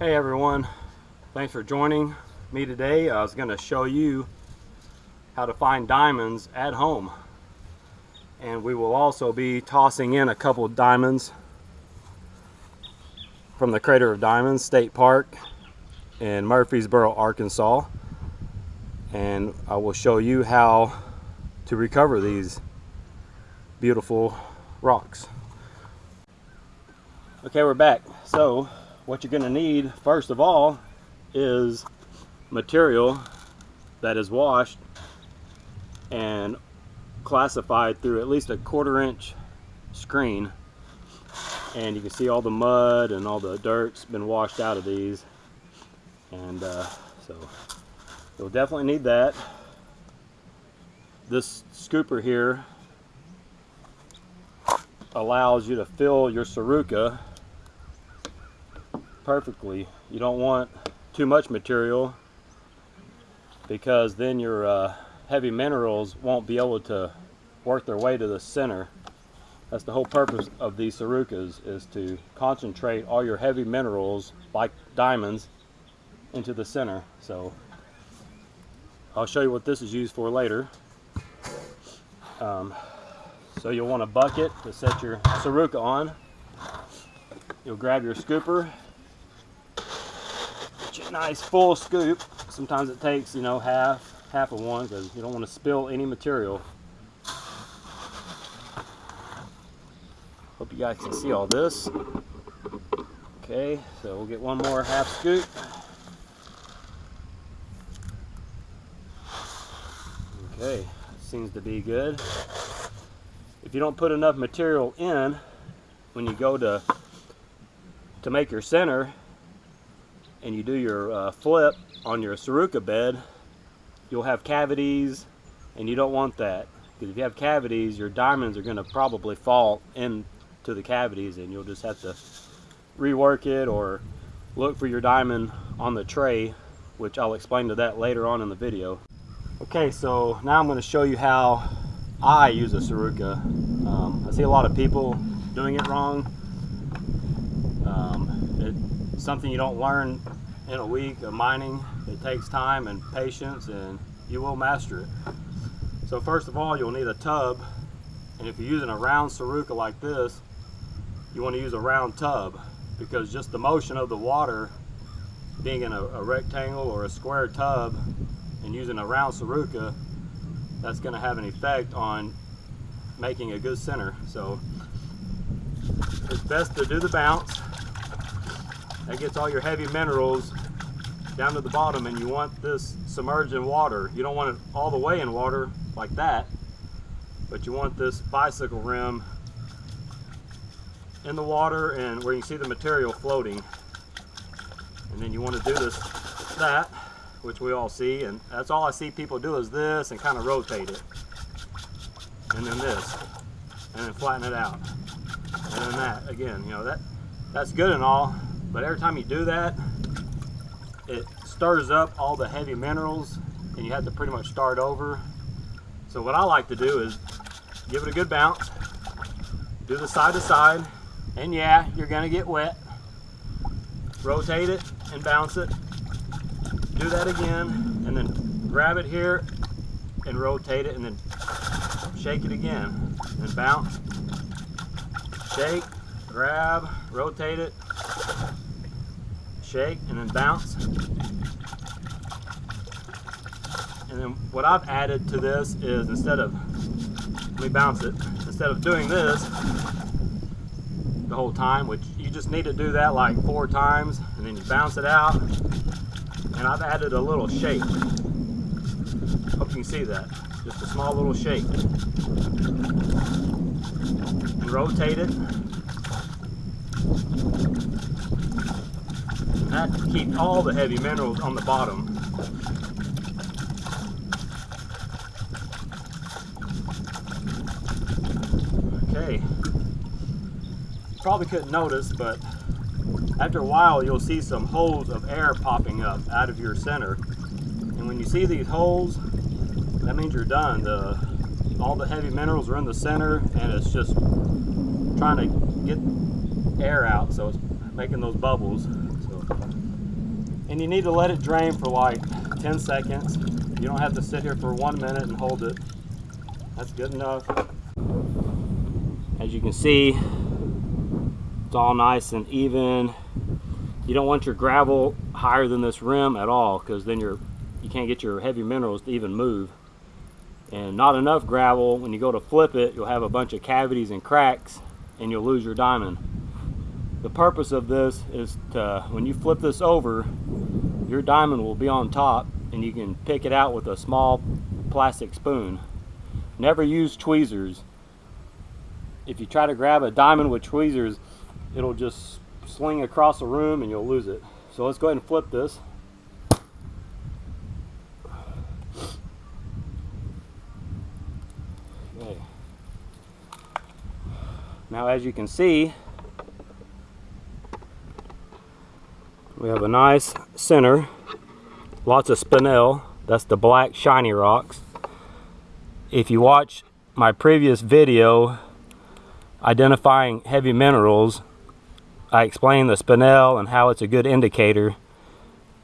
Hey everyone, thanks for joining me today. I was going to show you how to find diamonds at home. And we will also be tossing in a couple diamonds from the Crater of Diamonds State Park in Murfreesboro, Arkansas. And I will show you how to recover these beautiful rocks. Okay, we're back. So what you're going to need first of all is material that is washed and classified through at least a quarter inch screen. And you can see all the mud and all the dirt's been washed out of these. And uh, so you'll definitely need that. This scooper here allows you to fill your Saruca perfectly. You don't want too much material because then your uh, heavy minerals won't be able to work their way to the center. That's the whole purpose of these Sarucas is to concentrate all your heavy minerals like diamonds into the center. So I'll show you what this is used for later. Um, so you'll want a bucket to set your Saruca on. You'll grab your scooper nice full scoop. Sometimes it takes, you know, half, half of one because you don't want to spill any material. Hope you guys can see all this. Okay, so we'll get one more half scoop. Okay, seems to be good. If you don't put enough material in when you go to to make your center, and you do your uh, flip on your Saruca bed, you'll have cavities and you don't want that. Because if you have cavities, your diamonds are going to probably fall into the cavities and you'll just have to rework it or look for your diamond on the tray, which I'll explain to that later on in the video. Okay, so now I'm going to show you how I use a Saruca. Um, I see a lot of people doing it wrong. Um, something you don't learn in a week of mining. It takes time and patience and you will master it. So first of all, you'll need a tub. And if you're using a round Saruca like this, you want to use a round tub because just the motion of the water being in a, a rectangle or a square tub and using a round Saruca, that's going to have an effect on making a good center. So it's best to do the bounce that gets all your heavy minerals down to the bottom and you want this submerged in water. You don't want it all the way in water like that, but you want this bicycle rim in the water and where you see the material floating. And then you want to do this, that, which we all see, and that's all I see people do is this and kind of rotate it. And then this, and then flatten it out. And then that, again, you know, that that's good and all, but every time you do that, it stirs up all the heavy minerals and you have to pretty much start over. So what I like to do is give it a good bounce, do the side to side, and yeah, you're gonna get wet. Rotate it and bounce it. Do that again, and then grab it here and rotate it, and then shake it again. And bounce, shake, grab, rotate it, shake, and then bounce. And then what I've added to this is instead of, let me bounce it, instead of doing this the whole time, which you just need to do that like four times, and then you bounce it out, and I've added a little shake. Hope you can see that. Just a small little shake. And rotate it that keeps all the heavy minerals on the bottom. Okay. Probably couldn't notice, but after a while you'll see some holes of air popping up out of your center. And when you see these holes, that means you're done. The, all the heavy minerals are in the center and it's just trying to get air out, so it's making those bubbles. And you need to let it drain for like 10 seconds. You don't have to sit here for one minute and hold it. That's good enough. As you can see, it's all nice and even. You don't want your gravel higher than this rim at all because then you're, you can't get your heavy minerals to even move. And not enough gravel, when you go to flip it, you'll have a bunch of cavities and cracks and you'll lose your diamond. The purpose of this is to, when you flip this over, your diamond will be on top and you can pick it out with a small plastic spoon. Never use tweezers. If you try to grab a diamond with tweezers, it'll just sling across the room and you'll lose it. So let's go ahead and flip this. Okay. Now as you can see, we have a nice center, lots of spinel, that's the black shiny rocks. If you watch my previous video identifying heavy minerals, I explained the spinel and how it's a good indicator.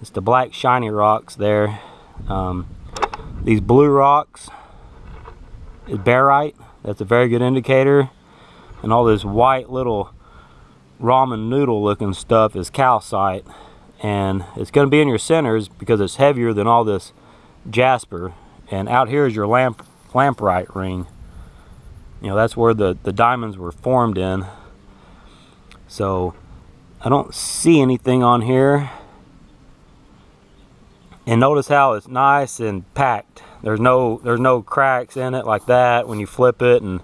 It's the black shiny rocks there. Um, these blue rocks is barite. That's a very good indicator. And all this white little ramen noodle looking stuff is calcite. And it's going to be in your centers because it's heavier than all this jasper. And out here is your lamp lamproite ring. You know, that's where the, the diamonds were formed in. So I don't see anything on here. And notice how it's nice and packed. There's no there's no cracks in it like that when you flip it and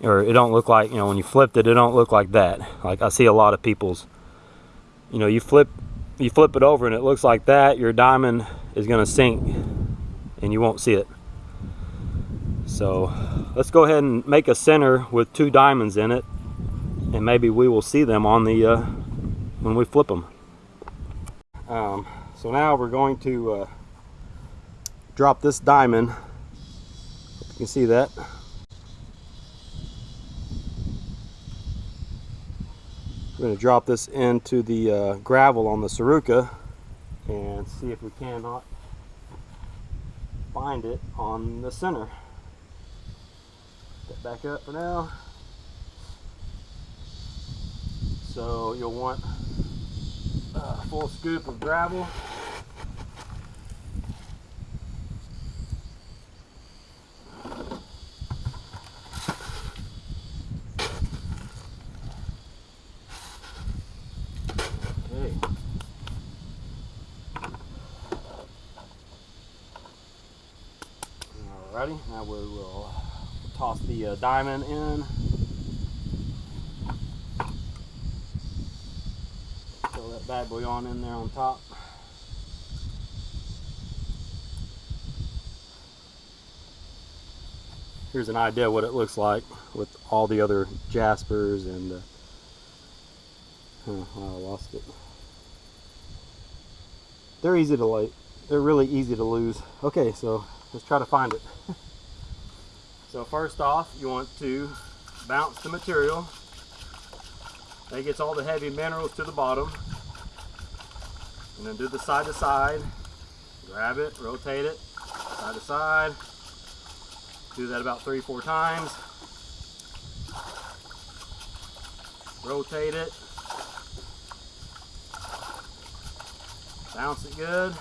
or it don't look like, you know, when you flipped it, it don't look like that. Like I see a lot of people's, you know, you flip you flip it over and it looks like that, your diamond is gonna sink and you won't see it. So let's go ahead and make a center with two diamonds in it and maybe we will see them on the uh, when we flip them. Um, so now we're going to uh, drop this diamond. You can see that. We're going to drop this into the uh, gravel on the Saruka and see if we cannot find it on the center. Get back up for now. So you'll want a full scoop of gravel. Okay. Alrighty, we will toss the uh, diamond in. Throw that bad boy on in there on top. Here's an idea what it looks like with all the other jaspers and uh, oh, I lost it. They're easy to light. They're really easy to lose. Okay, so let's try to find it. so first off, you want to bounce the material. That gets all the heavy minerals to the bottom. And then do the side to side. Grab it, rotate it, side to side. Do that about three, four times. Rotate it. Bounce it good.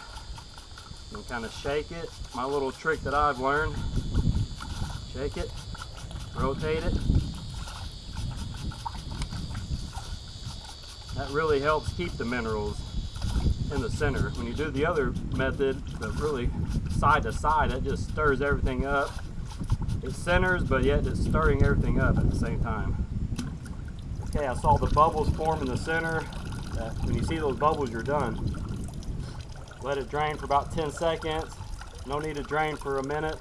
And kind of shake it. My little trick that I've learned. Shake it, rotate it. That really helps keep the minerals in the center. When you do the other method, the really side to side, it just stirs everything up. It centers, but yet it's stirring everything up at the same time. Okay, I saw the bubbles form in the center. When you see those bubbles, you're done. Let it drain for about 10 seconds. No need to drain for a minute.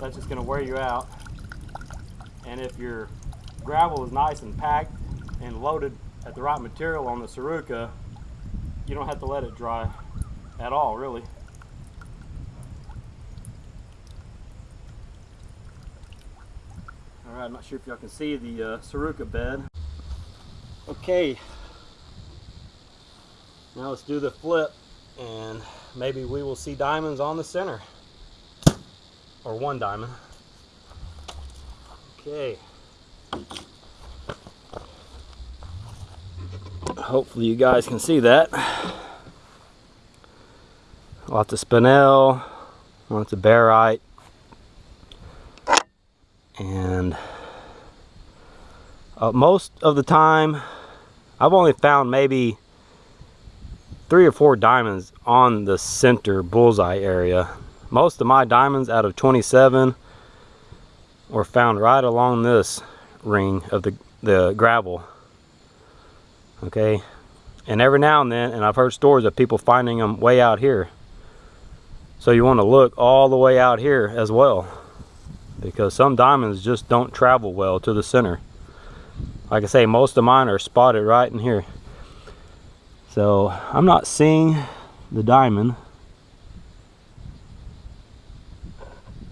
That's just gonna wear you out. And if your gravel is nice and packed and loaded at the right material on the Saruka, you don't have to let it dry at all, really. All right, I'm not sure if y'all can see the uh, bed. Okay, now let's do the flip. and maybe we will see diamonds on the center or one diamond. Okay. Hopefully you guys can see that. Lots of spinel lots of barite. And uh, most of the time I've only found maybe three or four diamonds on the center bullseye area. Most of my diamonds out of 27 were found right along this ring of the, the gravel. Okay, and every now and then, and I've heard stories of people finding them way out here. So you want to look all the way out here as well because some diamonds just don't travel well to the center. Like I say, most of mine are spotted right in here. So I'm not seeing the diamond.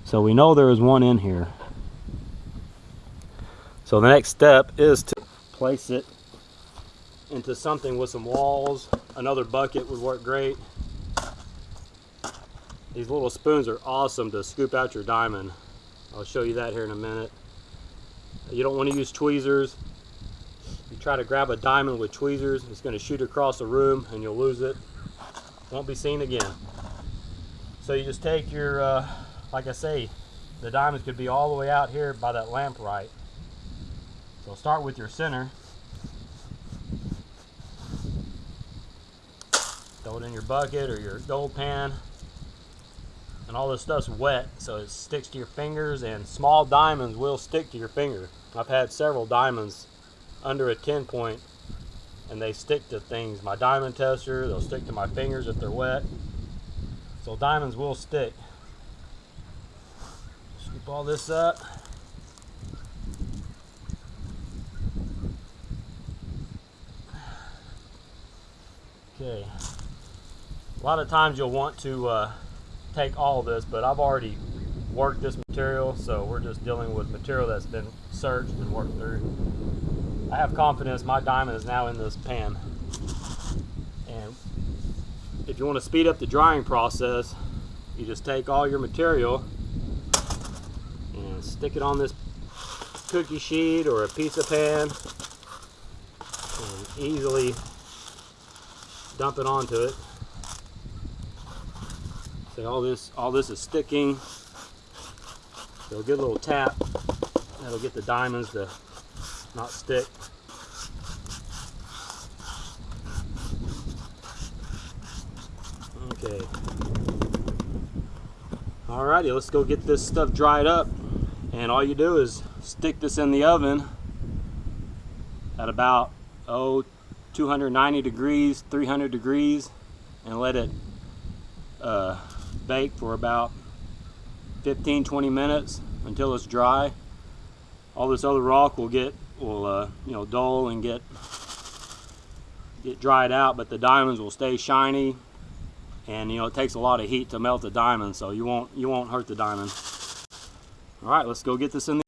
So we know there is one in here. So the next step is to place it into something with some walls. Another bucket would work great. These little spoons are awesome to scoop out your diamond. I'll show you that here in a minute. You don't want to use tweezers you try to grab a diamond with tweezers, it's going to shoot across the room and you'll lose it. Won't be seen again. So you just take your, uh, like I say, the diamonds could be all the way out here by that lamproite. So start with your center. Throw it in your bucket or your gold pan. And all this stuff's wet, so it sticks to your fingers, and small diamonds will stick to your finger. I've had several diamonds under a 10 point and they stick to things. My diamond tester, they'll stick to my fingers if they're wet. So diamonds will stick. Scoop all this up. Okay. A lot of times you'll want to uh, take all this, but I've already worked this material, so we're just dealing with material that's been searched and worked through. I have confidence my diamond is now in this pan. And if you want to speed up the drying process, you just take all your material and stick it on this cookie sheet or a piece of pan and easily dump it onto it. See all this all this is sticking. So a good little tap that'll get the diamonds to not stick. Okay. Alrighty, let's go get this stuff dried up. And all you do is stick this in the oven at about, oh, 290 degrees, 300 degrees, and let it uh, bake for about 15, 20 minutes until it's dry. All this other rock will get, will uh, you know, dull and get get dried out, but the diamonds will stay shiny and you know it takes a lot of heat to melt the diamond so you won't you won't hurt the diamond all right let's go get this in the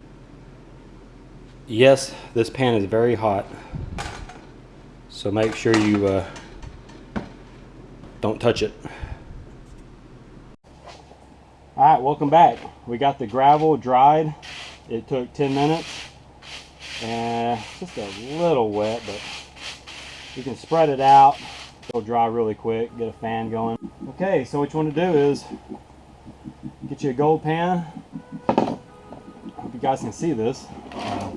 yes this pan is very hot. So make sure you uh, don't touch it. All right welcome back. We got the gravel dried. It took 10 minutes. And just a little wet but you can spread it out. It'll dry really quick get a fan going. Okay, so what you want to do is get you a gold pan. You guys can see this. Uh,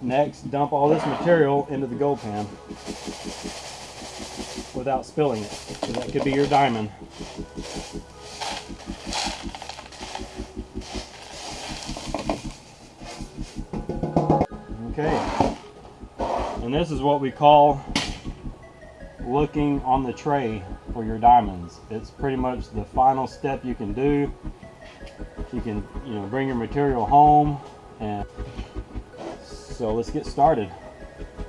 next, dump all this material into the gold pan without spilling it. So that could be your diamond. Okay, and this is what we call looking on the tray for your diamonds. It's pretty much the final step you can do. You can, you know, bring your material home and so let's get started.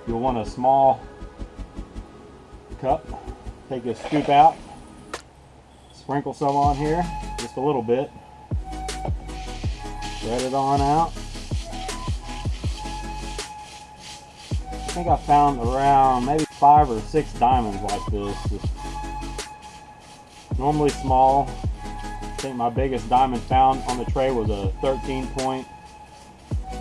You'll want a small cup. Take a scoop out. Sprinkle some on here, just a little bit. Spread it on out. I think I found around maybe five or six diamonds like this. Just normally small. I think my biggest diamond found on the tray was a 13 point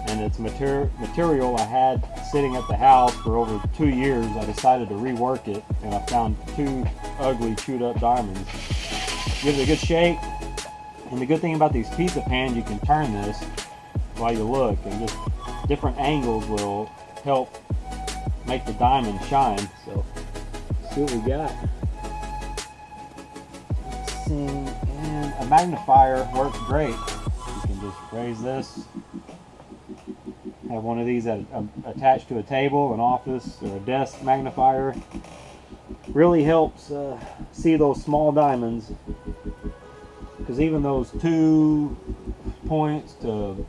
and it's mater material I had sitting at the house for over two years. I decided to rework it and I found two ugly chewed up diamonds. Give it a good shake and the good thing about these pizza pans, you can turn this while you look and just different angles will help make the diamond shine. So see what we got. Let's see, a magnifier works great. You can just raise this, have one of these um, attached to a table, an office, or a desk magnifier. Really helps uh, see those small diamonds. Because even those two points to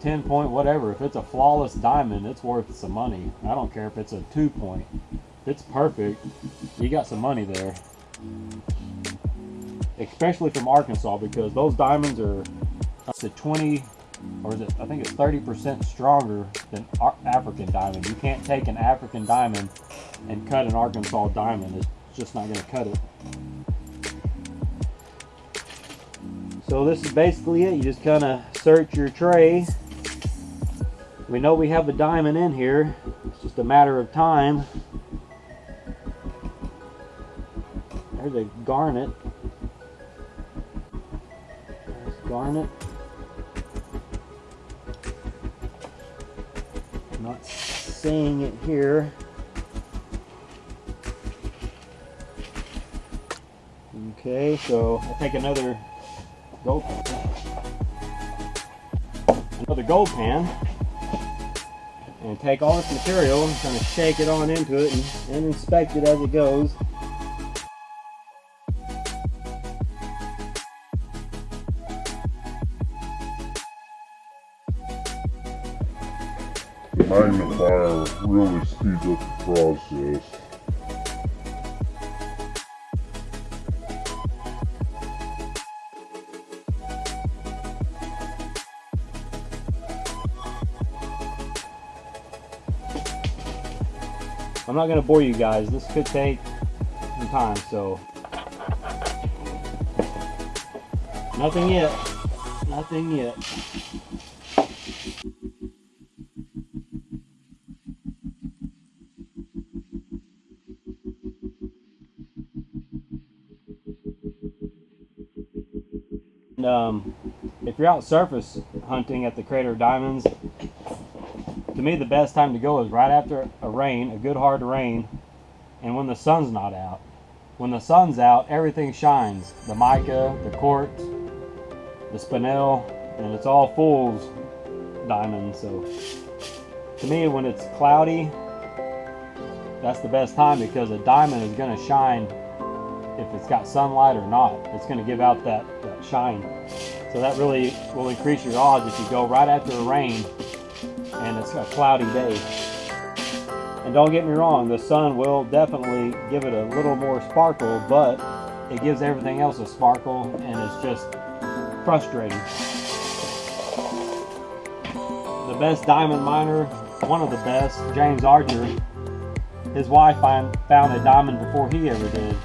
10 point whatever if it's a flawless diamond it's worth some money. I don't care if it's a two point. If it's perfect. You got some money there especially from arkansas because those diamonds are uh, up to 20 or is it i think it's 30 percent stronger than african diamond you can't take an african diamond and cut an arkansas diamond it's just not going to cut it So this is basically it. You just kind of search your tray. We know we have a diamond in here. It's just a matter of time. There's a garnet. Garnet. I'm not seeing it here. Okay, so I'll take another gold pan. Another gold pan. And take all this material and kind of shake it on into it and, and inspect it as it goes. Magnifier really speeds up the process. I'm not gonna bore you guys. This could take some time, so. Nothing yet. Nothing yet. Um, if you're out surface hunting at the Crater Diamonds, to me the best time to go is right after a rain, a good hard rain, and when the sun's not out. When the sun's out, everything shines. The mica, the quartz, the spinel, and it's all fool's diamonds. So to me, when it's cloudy, that's the best time because a diamond is going to shine it's got sunlight or not. It's going to give out that, that shine. So that really will increase your odds if you go right after a rain and it's a cloudy day. And don't get me wrong, the sun will definitely give it a little more sparkle, but it gives everything else a sparkle and it's just frustrating. The best diamond miner, one of the best, James Archer, his wife found a diamond before he ever did.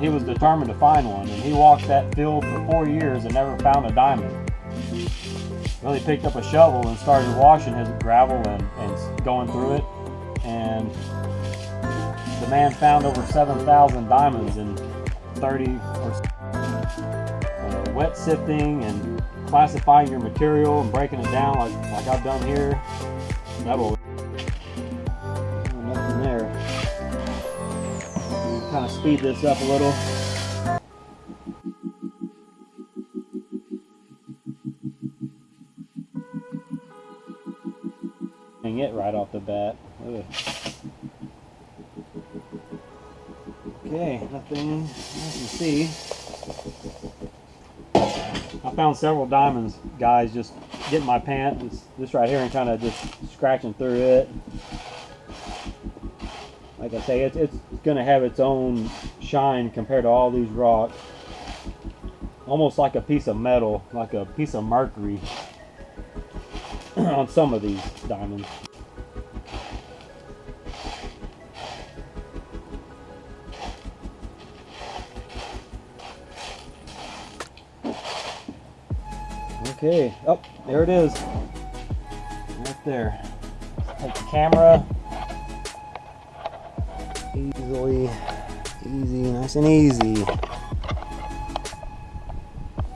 He was determined to find one. And he walked that field for four years and never found a diamond. Well, he picked up a shovel and started washing his gravel and, and going through it. And the man found over 7,000 diamonds in 30 or uh, wet sifting and classifying your material and breaking it down like, like I've done here. That'll kind of speed this up a little. Hang it right off the bat. Ugh. Okay, nothing I can see. I found several diamonds, guys, just getting my pant, this, this right here, and kind of just scratching through it like I say, it's, it's going to have its own shine compared to all these rocks. Almost like a piece of metal, like a piece of mercury on some of these diamonds. Okay, oh, there it is. Right there. Take the camera, Easily, easy, nice and easy.